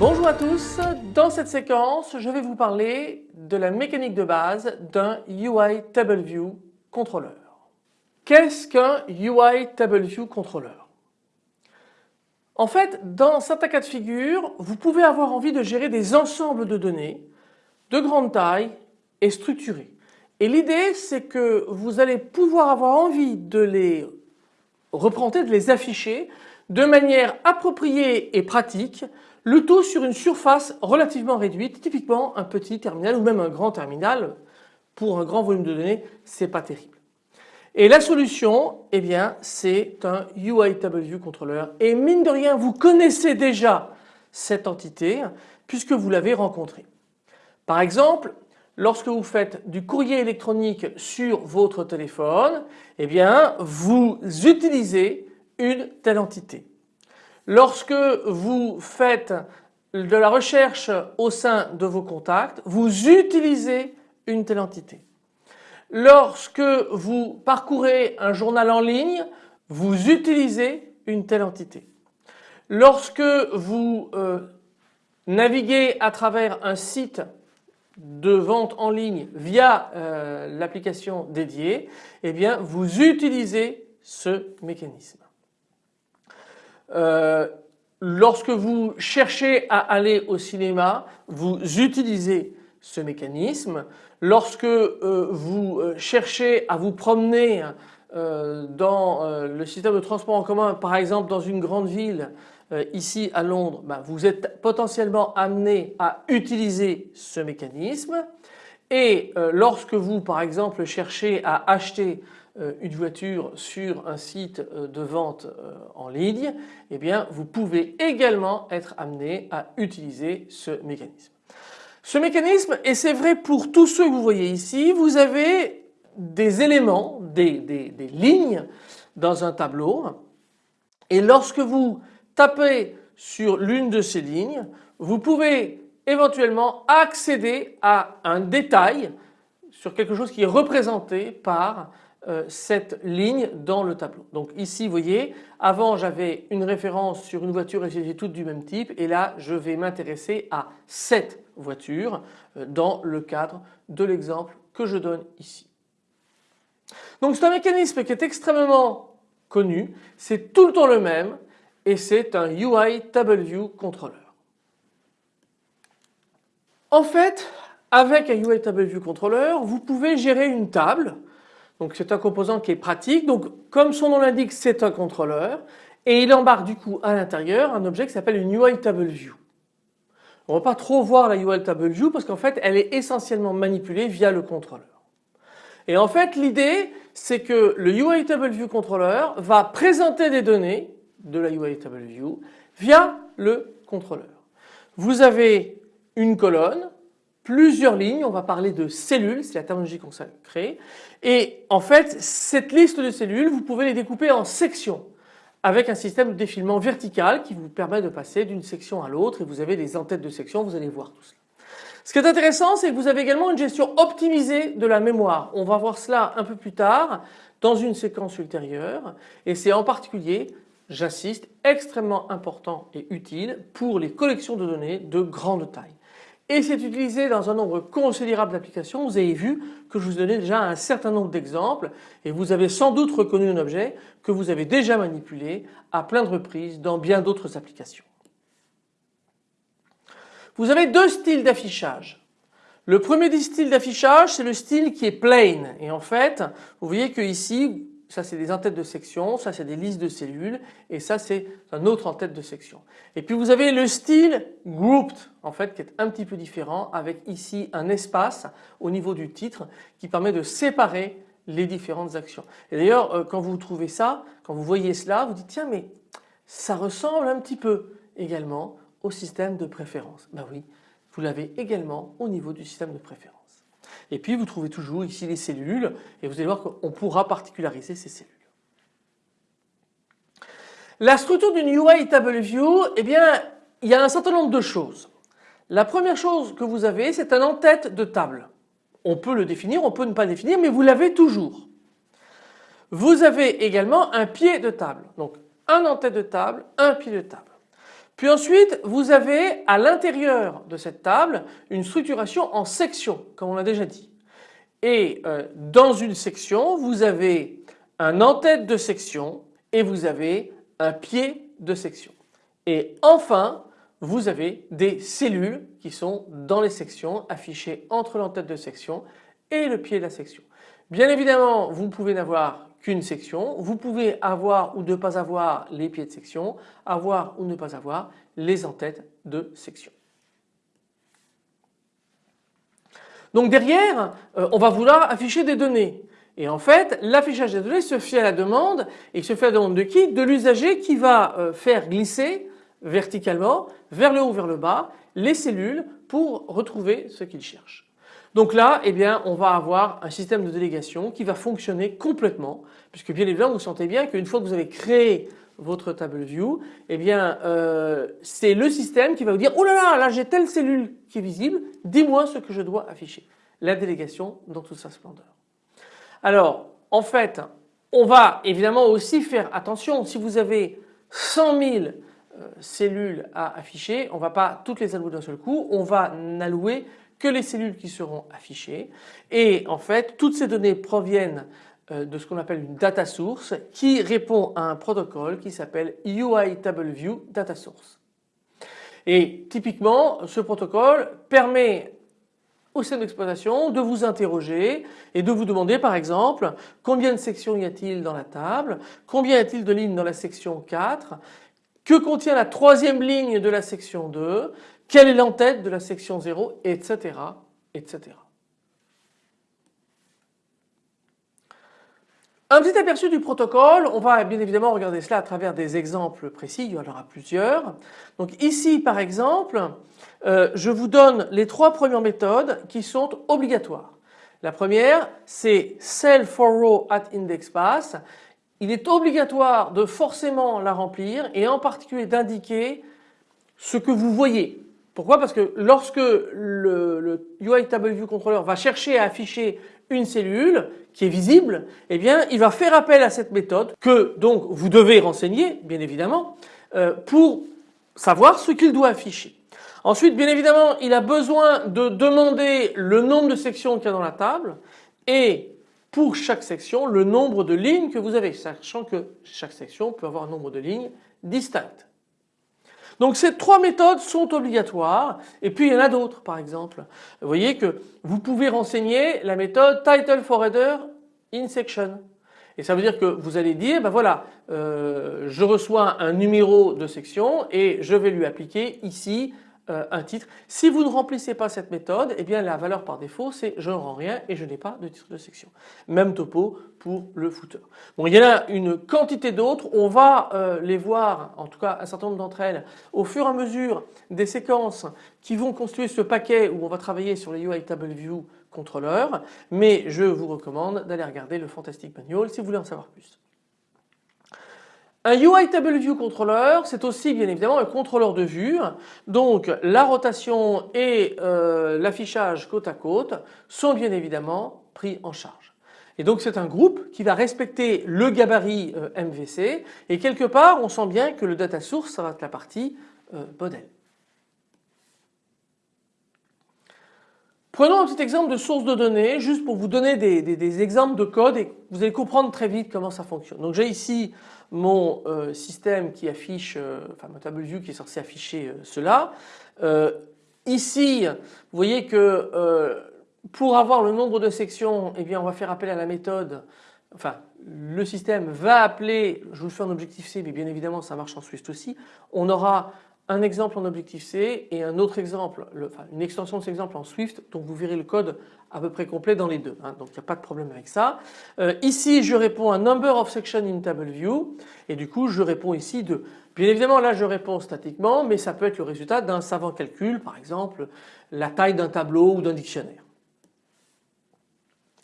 Bonjour à tous, dans cette séquence je vais vous parler de la mécanique de base d'un UI TableView contrôleur. Qu'est-ce qu'un UI TableView contrôleur? En fait dans certains cas de figure vous pouvez avoir envie de gérer des ensembles de données de grande taille et structurées. Et l'idée c'est que vous allez pouvoir avoir envie de les représenter, de les afficher de manière appropriée et pratique le tout sur une surface relativement réduite, typiquement un petit terminal ou même un grand terminal. Pour un grand volume de données, c'est pas terrible. Et la solution, eh bien, c'est un UI TableView contrôleur. Et mine de rien, vous connaissez déjà cette entité puisque vous l'avez rencontrée. Par exemple, lorsque vous faites du courrier électronique sur votre téléphone, eh bien, vous utilisez une telle entité. Lorsque vous faites de la recherche au sein de vos contacts, vous utilisez une telle entité. Lorsque vous parcourez un journal en ligne, vous utilisez une telle entité. Lorsque vous euh, naviguez à travers un site de vente en ligne via euh, l'application dédiée, eh bien vous utilisez ce mécanisme. Euh, lorsque vous cherchez à aller au cinéma, vous utilisez ce mécanisme. Lorsque euh, vous euh, cherchez à vous promener dans le système de transport en commun, par exemple dans une grande ville, ici à Londres, ben, vous êtes potentiellement amené à utiliser ce mécanisme. Et lorsque vous par exemple cherchez à acheter euh, une voiture sur un site euh, de vente euh, en ligne, eh vous pouvez également être amené à utiliser ce mécanisme. Ce mécanisme, et c'est vrai pour tous ceux que vous voyez ici, vous avez des éléments, des, lignes dans un tableau. Et lorsque vous tapez sur l'une de ces lignes, vous pouvez éventuellement accéder à un détail sur quelque chose qui est représenté par cette ligne dans le tableau. Donc ici vous voyez avant j'avais une référence sur une voiture et c'était toutes du même type et là je vais m'intéresser à cette voiture euh, dans le cadre de l'exemple que je donne ici. Donc c'est un mécanisme qui est extrêmement connu, c'est tout le temps le même et c'est un UI TableView Controller. En fait avec un UI TableView Controller vous pouvez gérer une table donc c'est un composant qui est pratique. Donc comme son nom l'indique c'est un contrôleur et il embarque du coup à l'intérieur un objet qui s'appelle une UI Table View. On ne va pas trop voir la UI Table View parce qu'en fait elle est essentiellement manipulée via le contrôleur. Et en fait l'idée c'est que le UI Table View Controller va présenter des données de la UI Table View via le contrôleur. Vous avez une colonne plusieurs lignes, on va parler de cellules, c'est la terminologie qu'on crée. Et en fait cette liste de cellules vous pouvez les découper en sections avec un système de défilement vertical qui vous permet de passer d'une section à l'autre et vous avez des entêtes de section, vous allez voir tout cela. Ce qui est intéressant c'est que vous avez également une gestion optimisée de la mémoire. On va voir cela un peu plus tard dans une séquence ultérieure et c'est en particulier j'insiste extrêmement important et utile pour les collections de données de grande taille et c'est utilisé dans un nombre considérable d'applications. Vous avez vu que je vous donnais déjà un certain nombre d'exemples et vous avez sans doute reconnu un objet que vous avez déjà manipulé à plein de reprises dans bien d'autres applications. Vous avez deux styles d'affichage. Le premier style d'affichage c'est le style qui est plain et en fait vous voyez que ici ça c'est des entêtes de section, ça c'est des listes de cellules et ça c'est un autre en-tête de section. Et puis vous avez le style grouped en fait qui est un petit peu différent avec ici un espace au niveau du titre qui permet de séparer les différentes actions. Et d'ailleurs euh, quand vous trouvez ça, quand vous voyez cela, vous dites tiens mais ça ressemble un petit peu également au système de préférence. Ben oui, vous l'avez également au niveau du système de préférence. Et puis vous trouvez toujours ici les cellules et vous allez voir qu'on pourra particulariser ces cellules. La structure d'une UI Table View, eh bien, il y a un certain nombre de choses. La première chose que vous avez, c'est un en-tête de table. On peut le définir, on peut ne pas le définir, mais vous l'avez toujours. Vous avez également un pied de table. Donc un en-tête de table, un pied de table. Puis ensuite, vous avez à l'intérieur de cette table une structuration en sections, comme on l'a déjà dit. Et euh, dans une section, vous avez un en-tête de section et vous avez un pied de section. Et enfin, vous avez des cellules qui sont dans les sections affichées entre l'entête de section et le pied de la section. Bien évidemment, vous pouvez n'avoir qu'une section, vous pouvez avoir ou ne pas avoir les pieds de section, avoir ou ne pas avoir les entêtes de section. Donc derrière, euh, on va vouloir afficher des données. Et en fait, l'affichage des données se fait à la demande et se fait à la demande de qui? De l'usager qui va euh, faire glisser verticalement vers le haut vers le bas les cellules pour retrouver ce qu'il cherche. Donc là, eh bien, on va avoir un système de délégation qui va fonctionner complètement puisque bien évidemment vous sentez bien qu'une fois que vous avez créé votre table view, eh bien euh, c'est le système qui va vous dire oh là là, là j'ai telle cellule qui est visible, dis-moi ce que je dois afficher. La délégation dans toute sa splendeur. Alors en fait on va évidemment aussi faire attention si vous avez 100 000 euh, cellules à afficher, on ne va pas toutes les allouer d'un seul coup, on va n'allouer que les cellules qui seront affichées et en fait toutes ces données proviennent euh, de ce qu'on appelle une data source qui répond à un protocole qui s'appelle UI TableView Data Source. Et typiquement ce protocole permet au système d'exploitation de vous interroger et de vous demander par exemple combien de sections y a-t-il dans la table, combien y a-t-il de lignes dans la section 4, que contient la troisième ligne de la section 2, quelle est l'entête de la section 0, etc. etc. Un petit aperçu du protocole, on va bien évidemment regarder cela à travers des exemples précis, il y en aura plusieurs. Donc ici par exemple, euh, je vous donne les trois premières méthodes qui sont obligatoires. La première c'est cell for row at index pass. Il est obligatoire de forcément la remplir et en particulier d'indiquer ce que vous voyez. Pourquoi? Parce que lorsque le, UI Table View Controller va chercher à afficher une cellule qui est visible, eh bien il va faire appel à cette méthode que donc vous devez renseigner bien évidemment euh, pour savoir ce qu'il doit afficher. Ensuite bien évidemment il a besoin de demander le nombre de sections qu'il y a dans la table et pour chaque section le nombre de lignes que vous avez sachant que chaque section peut avoir un nombre de lignes distinct. Donc ces trois méthodes sont obligatoires et puis il y en a d'autres par exemple. Vous voyez que vous pouvez renseigner la méthode title for header in section. Et ça veut dire que vous allez dire, ben voilà, euh, je reçois un numéro de section et je vais lui appliquer ici euh, un titre. Si vous ne remplissez pas cette méthode, eh bien la valeur par défaut c'est je ne rends rien et je n'ai pas de titre de section. Même topo pour le footer. Bon, il y en a une quantité d'autres, on va euh, les voir, en tout cas un certain nombre d'entre elles, au fur et à mesure des séquences qui vont constituer ce paquet où on va travailler sur les UI Table View Controller, mais je vous recommande d'aller regarder le Fantastic Manual si vous voulez en savoir plus. Un UI Table View Controller, c'est aussi bien évidemment un contrôleur de vue. Donc la rotation et euh, l'affichage côte à côte sont bien évidemment pris en charge. Et donc c'est un groupe qui va respecter le gabarit euh, MVC et quelque part on sent bien que le data source ça va être la partie euh, modèle. Prenons un petit exemple de source de données juste pour vous donner des, exemples de code et vous allez comprendre très vite comment ça fonctionne. Donc j'ai ici mon euh, système qui affiche, euh, enfin mon table view qui est censé afficher euh, cela. ici, vous voyez que pour avoir le nombre de sections, eh bien on va faire appel à la méthode, enfin le système va appeler, je vous le fais en objectif C, mais bien évidemment ça marche en Swift aussi, on aura un exemple en Objective-C et un autre exemple, une extension de cet exemple en Swift, donc vous verrez le code à peu près complet dans les deux, hein, donc il n'y a pas de problème avec ça. Euh, ici je réponds à number of section in table view et du coup je réponds ici de, bien évidemment là je réponds statiquement mais ça peut être le résultat d'un savant calcul par exemple la taille d'un tableau ou d'un dictionnaire.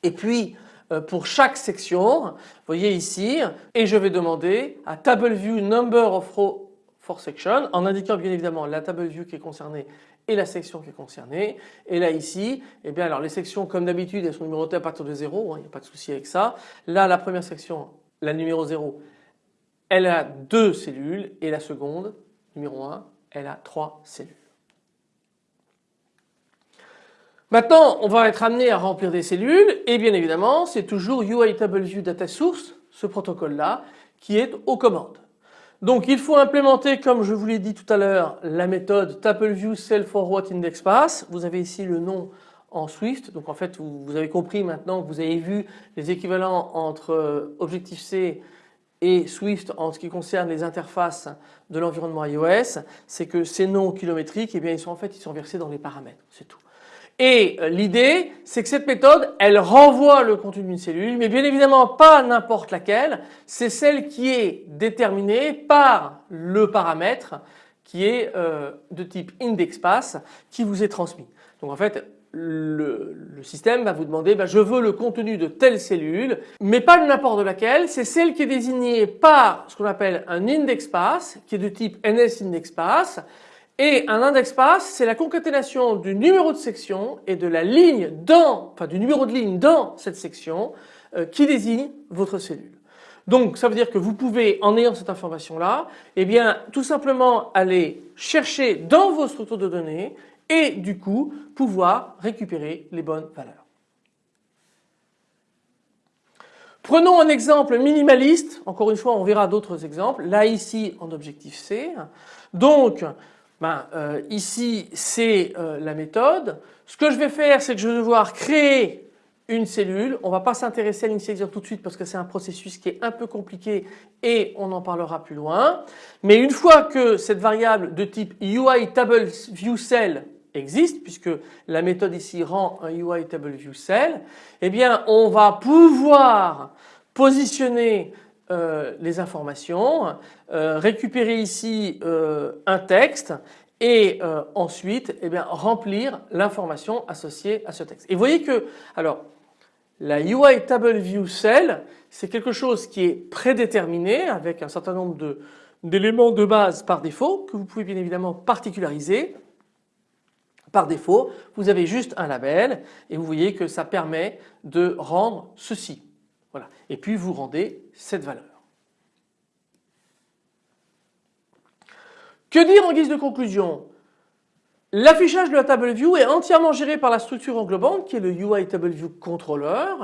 Et puis euh, pour chaque section. Vous voyez ici et je vais demander à table view number of row for section en indiquant bien évidemment la table view qui est concernée et la section qui est concernée. Et là ici, eh bien alors les sections comme d'habitude elles sont numérotées à partir de 0, hein, il n'y a pas de souci avec ça. Là la première section, la numéro 0, elle a deux cellules et la seconde, numéro 1, elle a trois cellules. Maintenant on va être amené à remplir des cellules et bien évidemment c'est toujours UITableView Data Source, ce protocole là, qui est aux commandes. Donc il faut implémenter comme je vous l'ai dit tout à l'heure la méthode TableView Cell Forward Index. Vous avez ici le nom en Swift donc en fait vous, avez compris maintenant que vous avez vu les équivalents entre euh, Objective-C et Swift en ce qui concerne les interfaces de l'environnement iOS, c'est que ces noms kilométriques, eh bien, ils sont en fait ils sont versés dans les paramètres, c'est tout. Et euh, l'idée, c'est que cette méthode, elle renvoie le contenu d'une cellule, mais bien évidemment pas n'importe laquelle, c'est celle qui est déterminée par le paramètre qui est euh, de type indexPass qui vous est transmis. Donc en fait, le, système va vous demander bah, je veux le contenu de telle cellule mais pas n'importe laquelle c'est celle qui est désignée par ce qu'on appelle un indexPass qui est de type NSIndexPass et un index pass, c'est la concaténation du numéro de section et de la ligne dans, enfin du numéro de ligne dans cette section euh, qui désigne votre cellule. Donc ça veut dire que vous pouvez, en ayant cette information là, eh bien tout simplement aller chercher dans vos structures de données et du coup pouvoir récupérer les bonnes valeurs. Prenons un exemple minimaliste, encore une fois on verra d'autres exemples, là ici en objectif C. Donc ben, euh, ici c'est euh, la méthode. Ce que je vais faire c'est que je vais devoir créer une cellule. On ne va pas s'intéresser à l'initialisation tout de suite parce que c'est un processus qui est un peu compliqué et on en parlera plus loin. Mais une fois que cette variable de type UI existe puisque la méthode ici rend un UI table view cell, eh bien on va pouvoir positionner euh, les informations, euh, récupérer ici euh, un texte et ensuite eh bien, remplir l'information associée à ce texte. Et vous voyez que alors la UI Table View Cell c'est quelque chose qui est prédéterminé avec un certain nombre d'éléments de base par défaut que vous pouvez bien évidemment particulariser. Par défaut, vous avez juste un label et vous voyez que ça permet de rendre ceci. Voilà. Et puis vous rendez cette valeur. Que dire en guise de conclusion? L'affichage de la table view est entièrement géré par la structure englobante qui est le UI Table View Controller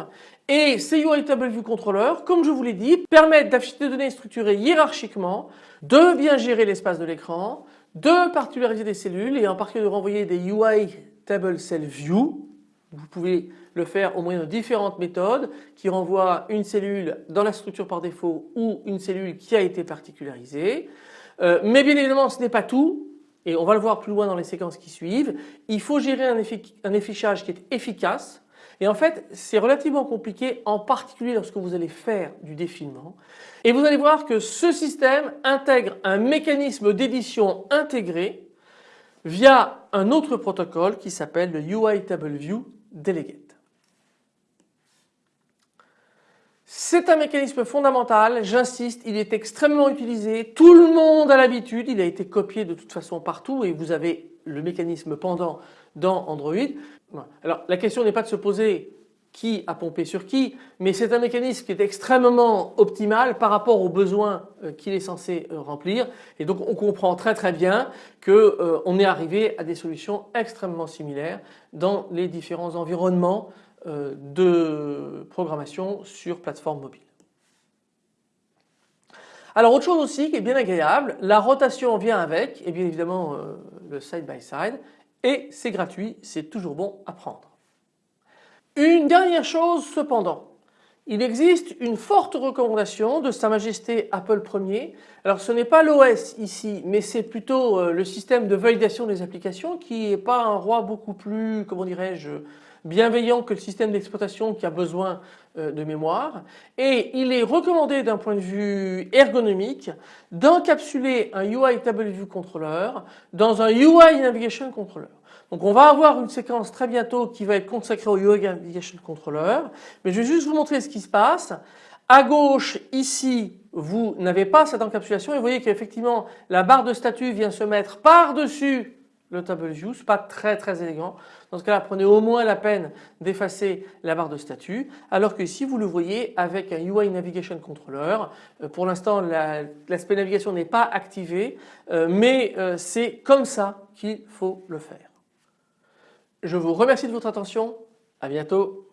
et ces UI Table View Controller, comme je vous l'ai dit, permettent d'afficher des données structurées hiérarchiquement, de bien gérer l'espace de l'écran, de particulariser des cellules et en particulier de renvoyer des UI Table Cell View. Vous pouvez le faire au moyen de différentes méthodes qui renvoient une cellule dans la structure par défaut ou une cellule qui a été particularisée. Euh, mais bien évidemment ce n'est pas tout et on va le voir plus loin dans les séquences qui suivent. Il faut gérer un, un affichage qui est efficace et en fait c'est relativement compliqué en particulier lorsque vous allez faire du défilement. Et vous allez voir que ce système intègre un mécanisme d'édition intégré via un autre protocole qui s'appelle le UI Table View Delegate. C'est un mécanisme fondamental, j'insiste, il est extrêmement utilisé, tout le monde a l'habitude, il a été copié de toute façon partout et vous avez le mécanisme pendant dans Android. Alors la question n'est pas de se poser qui a pompé sur qui, mais c'est un mécanisme qui est extrêmement optimal par rapport aux besoins euh, qu'il est censé euh, remplir et donc on comprend très très bien qu'on euh, est arrivé à des solutions extrêmement similaires dans les différents environnements de programmation sur plateforme mobile. Alors autre chose aussi qui est bien agréable, la rotation vient avec et bien évidemment le side by side et c'est gratuit, c'est toujours bon à prendre. Une dernière chose cependant, il existe une forte recommandation de Sa Majesté Apple Ier. Alors ce n'est pas l'OS ici mais c'est plutôt euh, le système de validation des applications qui n'est pas un roi beaucoup plus, comment dirais-je, bienveillant que le système d'exploitation qui a besoin euh, de mémoire et il est recommandé d'un point de vue ergonomique d'encapsuler un UI Table View Controller dans un UI Navigation Controller. Donc on va avoir une séquence très bientôt qui va être consacrée au UI Navigation Controller mais je vais juste vous montrer ce qui se passe. À gauche ici vous n'avez pas cette encapsulation et vous voyez qu'effectivement la barre de statut vient se mettre par-dessus le table view, n'est pas très très élégant. Dans ce cas-là, prenez au moins la peine d'effacer la barre de statut, alors que ici vous le voyez avec un UI Navigation Controller. Euh, pour l'instant, l'aspect navigation n'est pas activé, euh, mais euh, c'est comme ça qu'il faut le faire. Je vous remercie de votre attention. À bientôt.